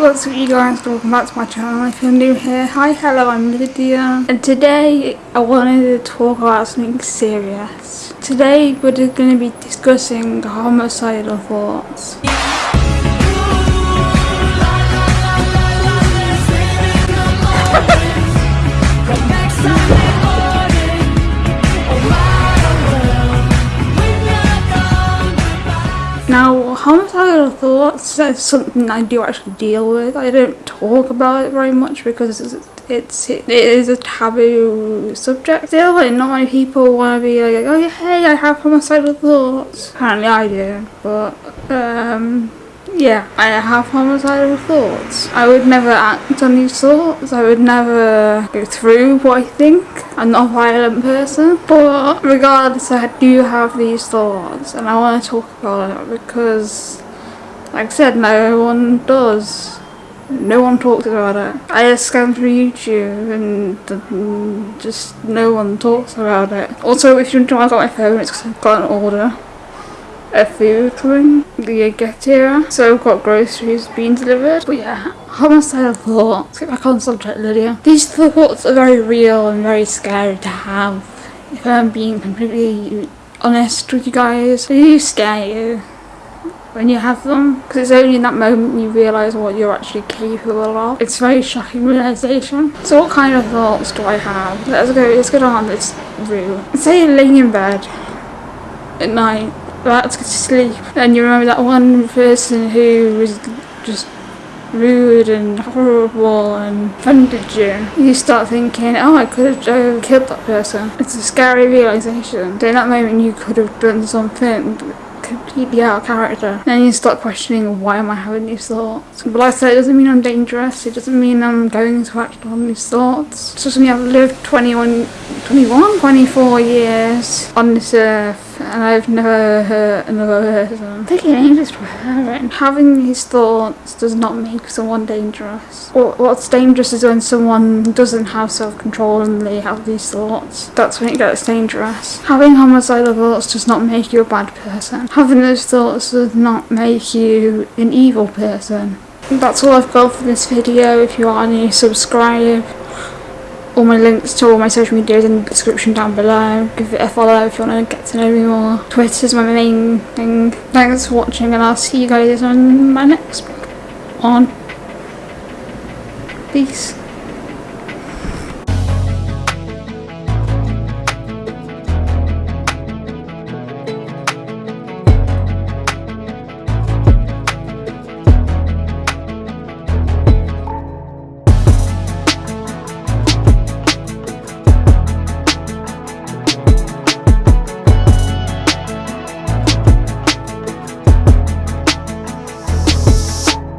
what's up you guys, welcome back to my channel if you're new here. Hi, hello, I'm Lydia and today I wanted to talk about something serious. Today we're going to be discussing homicidal thoughts. Now, homicidal thoughts is something I do actually deal with. I don't talk about it very much because it's, it's it is a taboo subject still, and not many people want to be like, oh hey, I have homicidal thoughts. Apparently, I do, but um, yeah, I have homicidal thoughts. I would never act on these thoughts. I would never go through what I think. I'm not a violent person. But regardless, I do have these thoughts and I want to talk about it because, like I said, no one does. No one talks about it. I just scan through YouTube and just no one talks about it. Also, if you want to know I got my phone, it's because I've got an order. A food coming the get here so I've got groceries being delivered. But yeah homicidal thoughts. Get back on subject Lydia. These thoughts are very real and very scary to have. If I'm being completely honest with you guys they do scare you when you have them because it's only in that moment you realise what you're actually capable of. It's a very shocking realisation. So what kind of thoughts do I have? Let's go, let's go down this route. Say you're laying in bed at night about to sleep and you remember that one person who was just rude and horrible and offended you, you start thinking, oh, I could have killed that person. It's a scary realization. So in that moment, you could have done something out of character. Then you start questioning why am I having these thoughts. But like I said, it doesn't mean I'm dangerous. It doesn't mean I'm going to act on these thoughts. It's just I've lived 21, 21, 24 years on this earth and I've never hurt another person. Taking ages to parent. Having these thoughts does not make someone dangerous. what's dangerous is when someone doesn't have self-control and they have these thoughts. That's when it gets dangerous. Having homicidal thoughts does not make you a bad person. Having those thoughts does not make you an evil person. That's all I've got for this video. If you are new, subscribe all my links to all my social medias in the description down below. Give it a follow if you want to get to know me more. Twitter is my main thing. Thanks for watching and I'll see you guys on my next one. Peace.